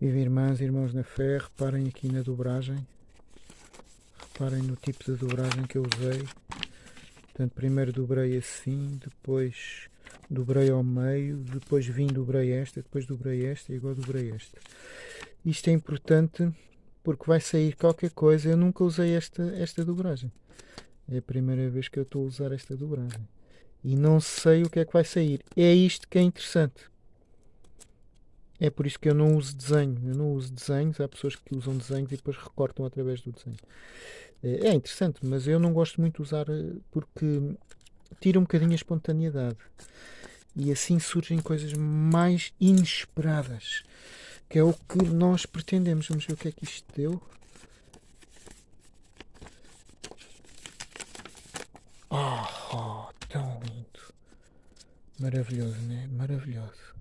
Viva irmãs e irmãos na fé, reparem aqui na dobragem. Reparem no tipo de dobragem que eu usei. Portanto, primeiro dobrei assim, depois dobrei ao meio, depois vim dobrei esta, depois dobrei esta e agora dobrei esta. Isto é importante porque vai sair qualquer coisa. Eu nunca usei esta, esta dobragem. É a primeira vez que eu estou a usar esta dobragem. E não sei o que é que vai sair. É isto que é interessante. É por isso que eu não uso desenho. Eu não uso desenhos. Há pessoas que usam desenhos e depois recortam através do desenho. É, é interessante, mas eu não gosto muito de usar eh, porque tira um bocadinho a espontaneidade. E assim surgem coisas mais inesperadas. Que é o que nós pretendemos. Vamos ver o que é que isto deu. Oh, oh tão lindo. Maravilhoso, né? Maravilhoso.